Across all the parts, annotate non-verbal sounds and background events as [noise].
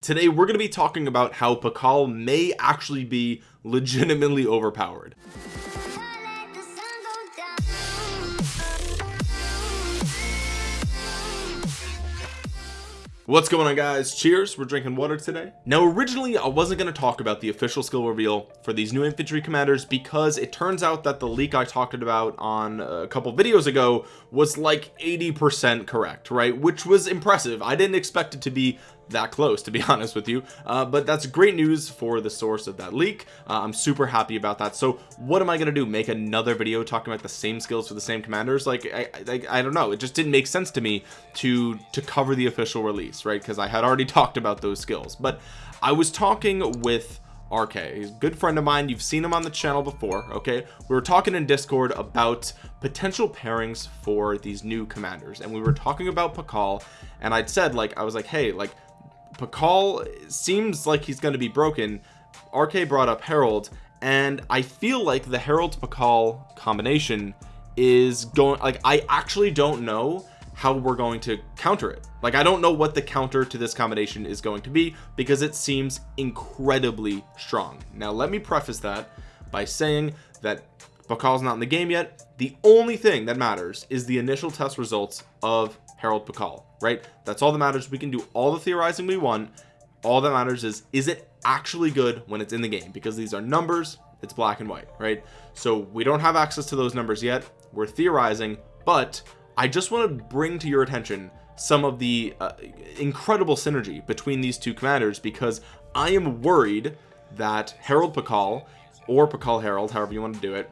Today we're going to be talking about how Pakal may actually be legitimately overpowered. What's going on guys? Cheers. We're drinking water today. Now originally I wasn't going to talk about the official skill reveal for these new infantry commanders because it turns out that the leak I talked about on a couple videos ago was like 80% correct right? Which was impressive. I didn't expect it to be that close to be [laughs] honest with you. Uh, but that's great news for the source of that leak. Uh, I'm super happy about that. So what am I gonna do? Make another video talking about the same skills for the same commanders? Like I, I, I don't know. It just didn't make sense to me to to cover the official release right? Because I had already [laughs] talked about those skills. But I was talking with RK he's a good friend of mine. You've seen him on the channel before okay? We were talking in discord about potential pairings for these new commanders and we were talking about Pakal and I'd said like I was like hey like Pakal seems like he's going to be broken. RK brought up Harald and I feel like the Harald Pakal combination is going like I actually don't know how we're going to counter it. Like I don't know what the counter to this combination is going to be because it seems incredibly strong. Now let me preface that by saying that Pakal's not in the game yet. The only thing that matters is the initial test results of Harald Pakal right? That's all that matters. We can do all the theorizing we want. All that matters is is it actually good when it's in the game? Because these are numbers. It's black and white right? So we don't have access to those numbers yet. We're theorizing but I just want to bring to your attention some of the uh, incredible synergy between these two commanders because I am worried that Harald Pakal or Pakal Harald however you want to do it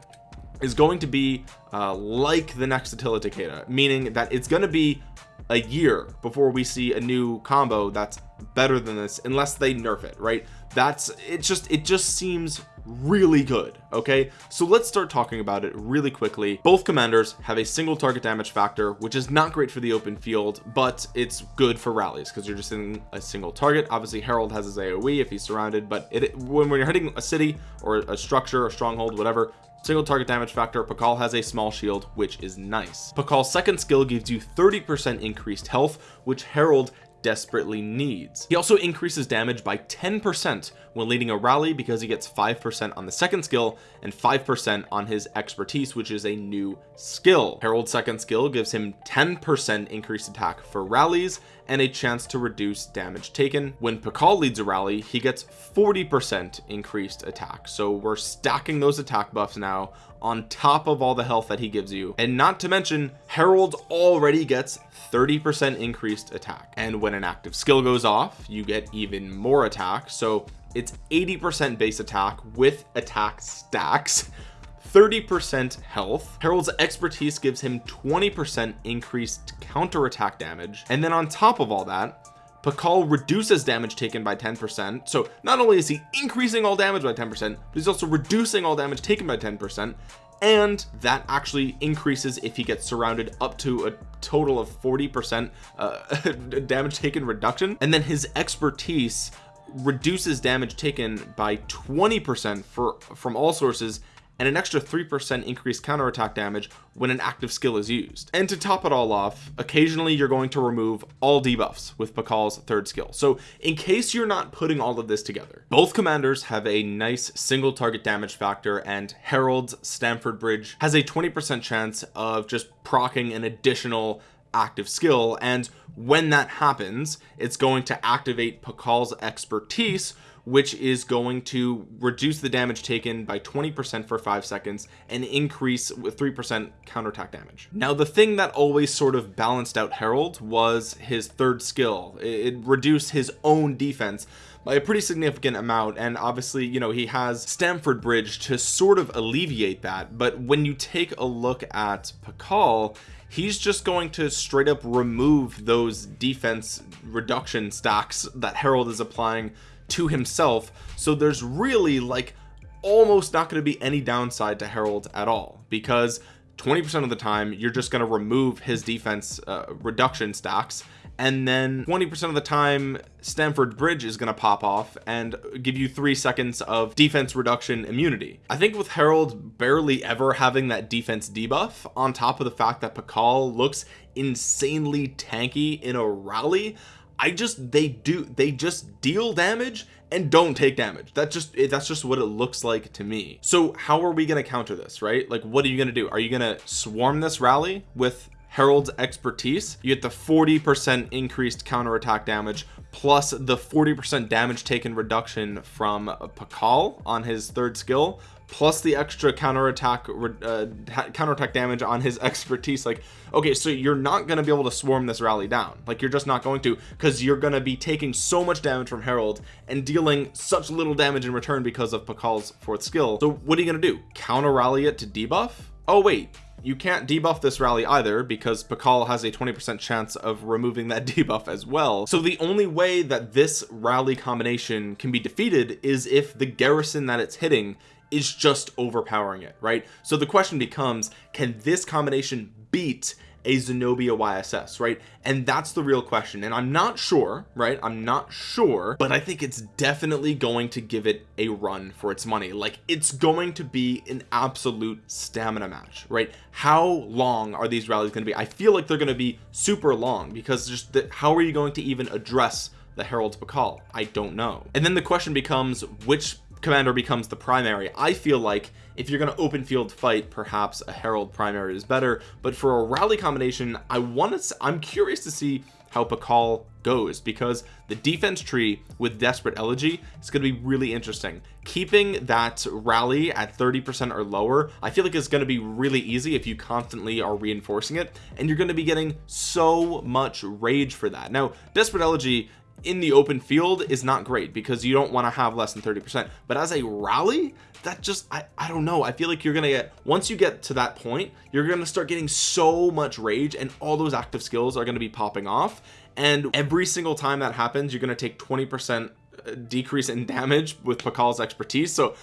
is going to be uh, like the next Attila Takeda meaning that it's going to be a year before we see a new combo that's better than this unless they nerf it right? That's it just it just seems really good okay? So let's start talking about it really quickly. Both commanders have a single target damage factor which is not great for the open field but it's good for rallies because you're just in a single target. Obviously Harald has his AoE if he's surrounded but it when, when you're hitting a city or a structure or stronghold whatever single target damage factor Pakal has a small shield which is nice. Pakal's second skill gives you 30 percent increased health which Harald desperately needs. He also increases damage by 10 percent when leading a rally because he gets 5% on the second skill and 5% on his expertise which is a new skill. Harald's second skill gives him 10% increased attack for rallies and a chance to reduce damage taken. When Pakal leads a rally he gets 40% increased attack. So we're stacking those attack buffs now on top of all the health that he gives you. And not to mention Harald already gets 30% increased attack. And when an active skill goes off you get even more attack. So it's 80% base attack with attack stacks [laughs] 30% health. Harald's expertise gives him 20% increased counter attack damage. And then on top of all that Pakal reduces damage taken by 10% so not only is he increasing all damage by 10% but he's also reducing all damage taken by 10% and that actually increases if he gets surrounded up to a total of 40% uh, [laughs] damage taken reduction. And then his expertise reduces damage taken by 20% for from all sources and an extra 3% increased counterattack damage when an active skill is used. And to top it all off occasionally you're going to remove all debuffs with Pakal's third skill. So in case you're not putting all of this together both commanders have a nice single target damage factor and Harald's Stamford Bridge has a 20% chance of just procking an additional active skill. And when that happens it's going to activate Pakal's expertise which is going to reduce the damage taken by 20% for five seconds and increase with 3% counterattack damage. Now the thing that always sort of balanced out Harald was his third skill. It reduced his own defense by a pretty significant amount and obviously you know he has Stamford Bridge to sort of alleviate that but when you take a look at Pakal he's just going to straight up remove those defense reduction stacks that Harald is applying to himself. So there's really like almost not going to be any downside to Harald at all because 20% of the time you're just going to remove his defense uh, reduction stacks and then 20% of the time Stamford Bridge is going to pop off and give you three seconds of defense reduction immunity. I think with Harald barely ever having that defense debuff on top of the fact that Pakal looks insanely tanky in a rally I just they do they just deal damage and don't take damage. That's just that's just what it looks like to me. So how are we going to counter this right? Like what are you going to do? Are you going to swarm this rally with Harald's expertise you get the 40 percent increased counterattack damage plus the 40 percent damage taken reduction from Pakal on his third skill plus the extra counterattack uh, counterattack damage on his [laughs] expertise. Like okay so you're not going to be able to swarm this rally down. Like you're just not going to because you're going to be taking so much damage from Harald and dealing such little damage in return because of Pakal's fourth skill. So what are you going to do? Counter rally it to debuff? Oh wait you can't debuff this rally either because Pakal has a 20% chance of removing that [laughs] debuff as well. So the only way that this rally combination can be defeated is if the garrison that it's hitting is just overpowering it right? So the question becomes can this combination beat a Zenobia YSS right? And that's the real question. And I'm not sure right? I'm not sure but I think it's definitely going to give it a run for its money. Like it's going to be an absolute stamina match right? How long are these rallies going to be? I feel like they're going to be super long because just the, how are you going to even address the Harald's Pakal I don't know. And then the question becomes which commander becomes the primary. I feel like if you're going to open field fight perhaps a Harald primary is better but for a rally combination I want to I'm curious to see how Pakal goes because the defense tree with desperate elegy is going to be really interesting. Keeping that rally at 30 percent or lower I feel like it's going to be really easy if you constantly are reinforcing it and you're going to be getting so much rage for that. Now desperate elegy in the open field is not great because you don't want to have less than 30 percent. But as a rally that just I, I don't know. I feel like you're gonna get once you get to that point you're gonna start getting so much rage and all those active skills are to be popping off. And every single time that happens you're to take 20 percent uh, decrease in damage with Pakal's expertise. So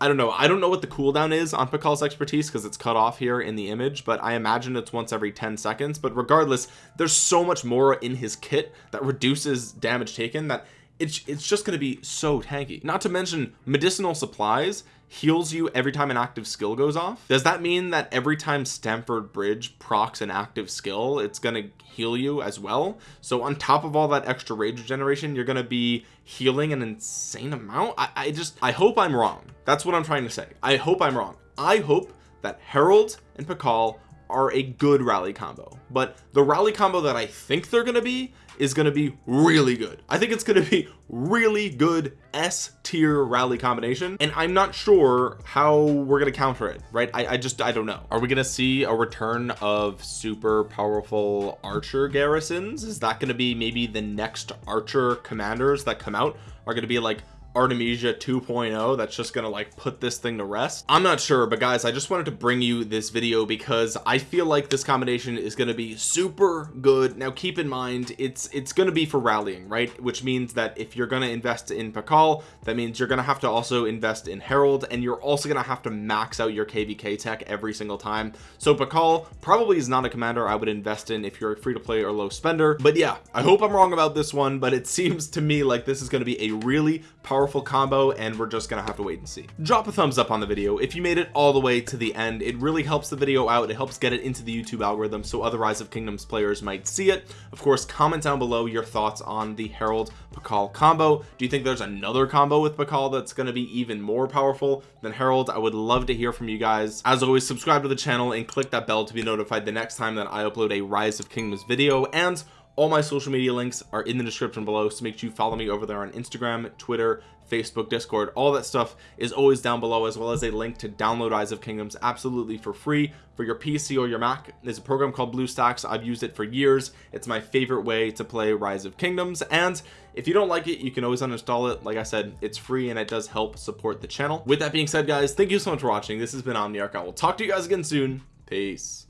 I don't know. I don't know what the cooldown is on Pakal's expertise because it's cut off here in the image but I imagine it's once every 10 seconds. But regardless there's so much more in his kit that reduces damage taken that it's it's just going to be so tanky. Not to mention medicinal supplies heals you every time an active skill goes off. Does that mean that every time Stamford Bridge procs an active skill it's going to heal you as well? So on top of all that extra rage regeneration you're going to be healing an insane amount? I, I just I hope I'm wrong. That's what I'm trying to say. I hope I'm wrong. I hope that Harald and Pakal are a good rally combo. But the rally combo that I think they're to be is to be really good. I think it's to be really good S tier rally combination and I'm not sure how we're to counter it right? I, I just I don't know. Are we to see a return of super powerful archer garrisons? Is that to be maybe the next archer commanders that come out are to be like Artemisia 2.0 that's just gonna like put this thing to rest. I'm not sure but guys I just wanted to bring you this video because I feel like this combination is to be super good. Now keep in mind it's it's to be for rallying right? Which means that if you're to invest in Pakal that means you're to have to also invest in Harald and you're also to have to max out your KVK tech every single time. So Pakal probably is not a commander I would invest in if you're a free to play or low spender. But yeah I hope I'm wrong about this one but it [laughs] seems to me like this is to be a really powerful powerful combo and we're just gonna have to wait and see. Drop a thumbs up on the video if you made it all the way to the end. It really helps the video out. It helps get it into the YouTube algorithm so other Rise of Kingdoms players might see it. Of course comment down below your thoughts on the Harald Pakal combo. Do you think there's another combo with Pakal that's going to be even more powerful than Harald I would love to hear from you guys. As always subscribe to the channel and click that bell to be notified the next time that I upload a Rise of Kingdoms video. And all my social media links are in the description below so make sure you follow me over there on Instagram Twitter Facebook discord. All that stuff is always down below as well as a link to download Rise of Kingdoms absolutely for free for your PC or your Mac. There's a program called BlueStacks I've used it for years. It's my favorite way to play Rise of Kingdoms. And if you don't like it you can always uninstall it. Like I said it's free and it does help support the channel. With that being said guys thank you so much for watching. This has been Omniarch. I will talk to you guys again soon. Peace